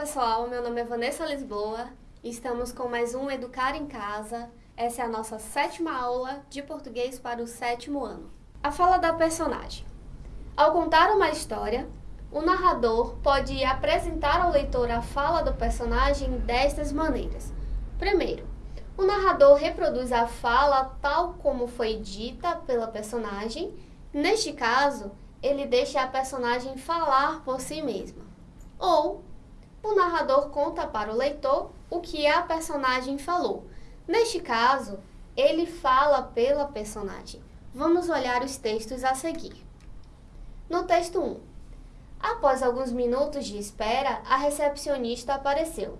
pessoal, meu nome é Vanessa Lisboa. Estamos com mais um Educar em Casa. Essa é a nossa sétima aula de português para o sétimo ano. A fala da personagem. Ao contar uma história, o narrador pode apresentar ao leitor a fala do personagem destas maneiras. Primeiro, o narrador reproduz a fala tal como foi dita pela personagem. Neste caso, ele deixa a personagem falar por si mesma. Ou o narrador conta para o leitor o que a personagem falou. Neste caso, ele fala pela personagem. Vamos olhar os textos a seguir. No texto 1. Após alguns minutos de espera, a recepcionista apareceu.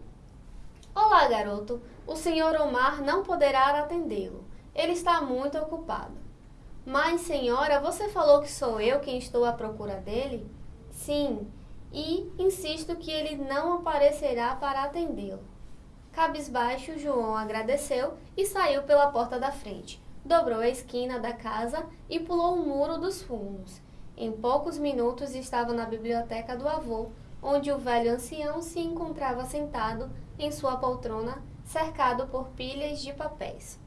Olá, garoto. O senhor Omar não poderá atendê-lo. Ele está muito ocupado. Mas, senhora, você falou que sou eu quem estou à procura dele? Sim, e insisto que ele não aparecerá para atendê-lo. Cabisbaixo, João agradeceu e saiu pela porta da frente. Dobrou a esquina da casa e pulou o muro dos fundos. Em poucos minutos estava na biblioteca do avô, onde o velho ancião se encontrava sentado em sua poltrona, cercado por pilhas de papéis.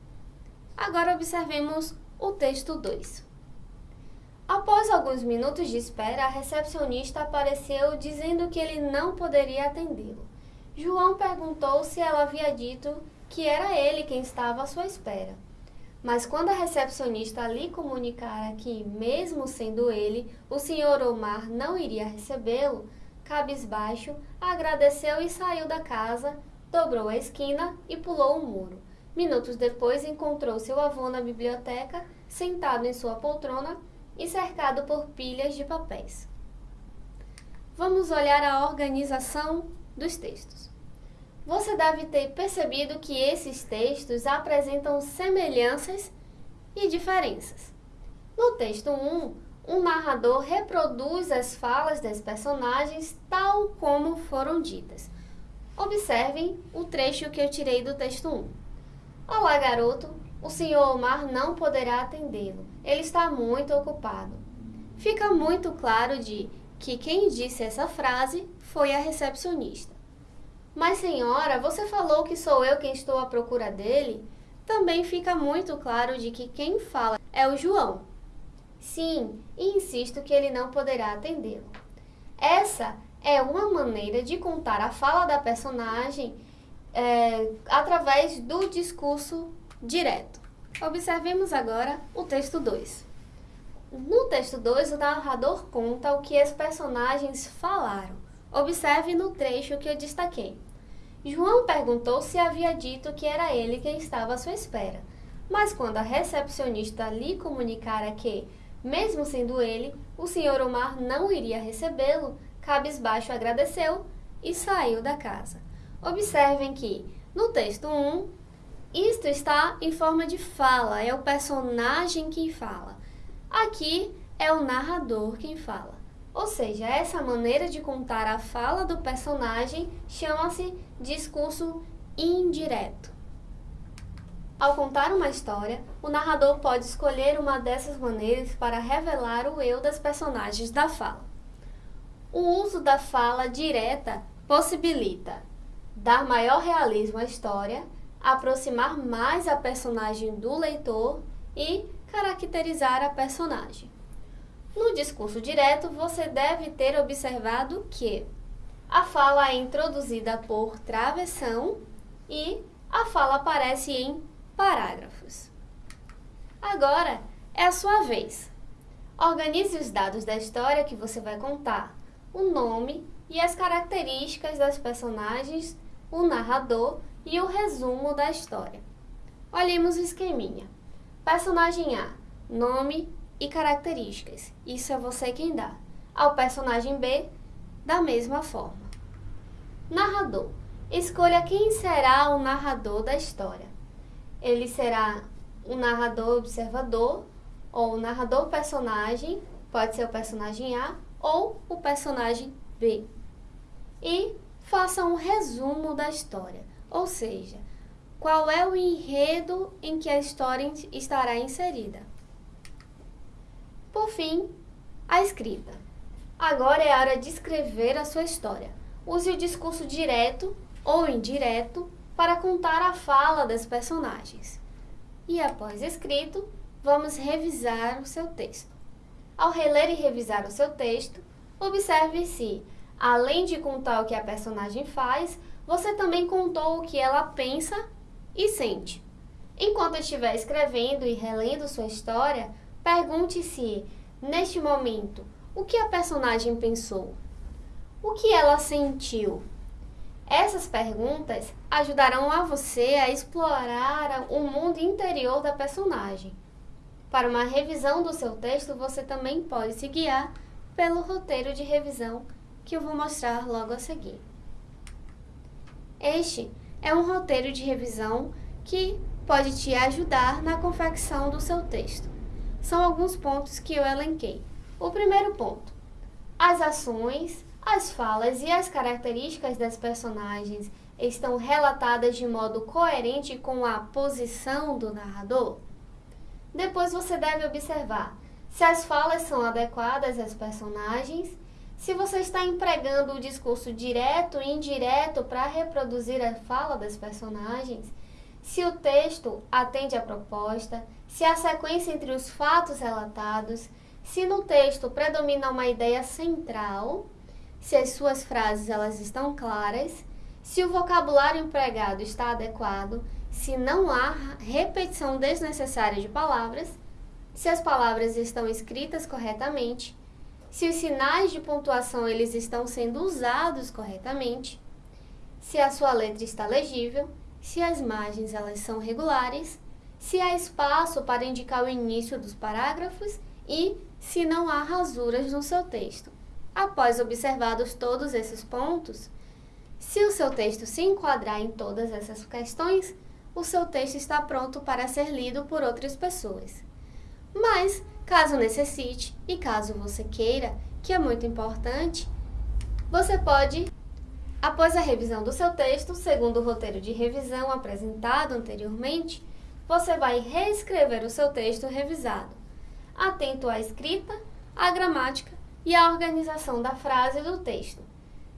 Agora observemos o texto 2. Após alguns minutos de espera, a recepcionista apareceu dizendo que ele não poderia atendê-lo. João perguntou se ela havia dito que era ele quem estava à sua espera. Mas quando a recepcionista lhe comunicara que, mesmo sendo ele, o senhor Omar não iria recebê-lo, cabisbaixo, agradeceu e saiu da casa, dobrou a esquina e pulou o muro. Minutos depois encontrou seu avô na biblioteca, sentado em sua poltrona, e cercado por pilhas de papéis. Vamos olhar a organização dos textos. Você deve ter percebido que esses textos apresentam semelhanças e diferenças. No texto 1, um narrador reproduz as falas das personagens tal como foram ditas. Observem o trecho que eu tirei do texto 1. Olá, garoto, o senhor Omar não poderá atendê-lo. Ele está muito ocupado. Fica muito claro de que quem disse essa frase foi a recepcionista. Mas, senhora, você falou que sou eu quem estou à procura dele? Também fica muito claro de que quem fala é o João. Sim, e insisto que ele não poderá atendê-lo. Essa é uma maneira de contar a fala da personagem é, através do discurso direto. Observemos agora o texto 2. No texto 2, o narrador conta o que os personagens falaram. Observe no trecho que eu destaquei. João perguntou se havia dito que era ele quem estava à sua espera. Mas quando a recepcionista lhe comunicara que, mesmo sendo ele, o senhor Omar não iria recebê-lo, cabisbaixo agradeceu e saiu da casa. Observem que, no texto 1, isto está em forma de fala, é o personagem quem fala. Aqui é o narrador quem fala. Ou seja, essa maneira de contar a fala do personagem chama-se discurso indireto. Ao contar uma história, o narrador pode escolher uma dessas maneiras para revelar o eu das personagens da fala. O uso da fala direta possibilita dar maior realismo à história aproximar mais a personagem do leitor e caracterizar a personagem. No discurso direto, você deve ter observado que a fala é introduzida por travessão e a fala aparece em parágrafos. Agora é a sua vez. Organize os dados da história que você vai contar, o nome e as características das personagens, o narrador e o resumo da história. Olhemos o esqueminha. Personagem A, nome e características. Isso é você quem dá. Ao personagem B, da mesma forma. Narrador. Escolha quem será o narrador da história. Ele será o narrador observador ou o narrador personagem, pode ser o personagem A ou o personagem B. E faça um resumo da história. Ou seja, qual é o enredo em que a história estará inserida. Por fim, a escrita. Agora é a hora de escrever a sua história. use o discurso direto ou indireto para contar a fala das personagens. E após escrito, vamos revisar o seu texto. Ao reler e revisar o seu texto, observe se, além de contar o que a personagem faz, você também contou o que ela pensa e sente. Enquanto estiver escrevendo e relendo sua história, pergunte-se, neste momento, o que a personagem pensou? O que ela sentiu? Essas perguntas ajudarão a você a explorar o mundo interior da personagem. Para uma revisão do seu texto, você também pode se guiar pelo roteiro de revisão que eu vou mostrar logo a seguir. Este é um roteiro de revisão que pode te ajudar na confecção do seu texto. São alguns pontos que eu elenquei. O primeiro ponto: as ações, as falas e as características das personagens estão relatadas de modo coerente com a posição do narrador? Depois você deve observar se as falas são adequadas às personagens, se você está empregando o discurso direto e indireto para reproduzir a fala das personagens, se o texto atende à proposta, se a sequência entre os fatos relatados, se no texto predomina uma ideia central se as suas frases elas estão claras, se o vocabulário empregado está adequado, se não há repetição desnecessária de palavras, se as palavras estão escritas corretamente, se os sinais de pontuação eles estão sendo usados corretamente, se a sua letra está legível, se as margens elas são regulares, se há espaço para indicar o início dos parágrafos e se não há rasuras no seu texto. Após observados todos esses pontos, se o seu texto se enquadrar em todas essas questões, o seu texto está pronto para ser lido por outras pessoas. Mas, caso necessite e caso você queira, que é muito importante, você pode, após a revisão do seu texto, segundo o roteiro de revisão apresentado anteriormente, você vai reescrever o seu texto revisado, atento à escrita, à gramática e a organização da frase do texto.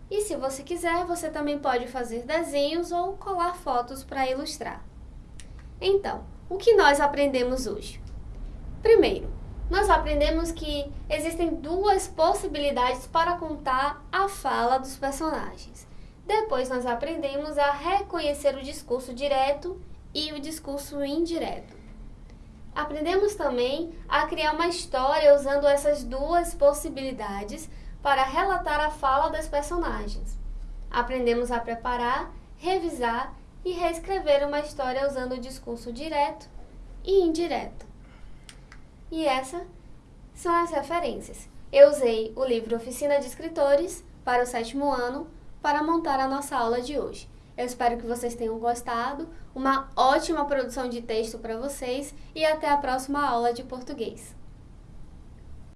E se você quiser, você também pode fazer desenhos ou colar fotos para ilustrar. Então, o que nós aprendemos hoje? Primeiro, nós aprendemos que existem duas possibilidades para contar a fala dos personagens. Depois, nós aprendemos a reconhecer o discurso direto e o discurso indireto. Aprendemos também a criar uma história usando essas duas possibilidades para relatar a fala das personagens. Aprendemos a preparar, revisar e reescrever uma história usando o discurso direto e indireto. E essas são as referências. Eu usei o livro Oficina de Escritores para o sétimo ano para montar a nossa aula de hoje. Eu espero que vocês tenham gostado. Uma ótima produção de texto para vocês e até a próxima aula de português.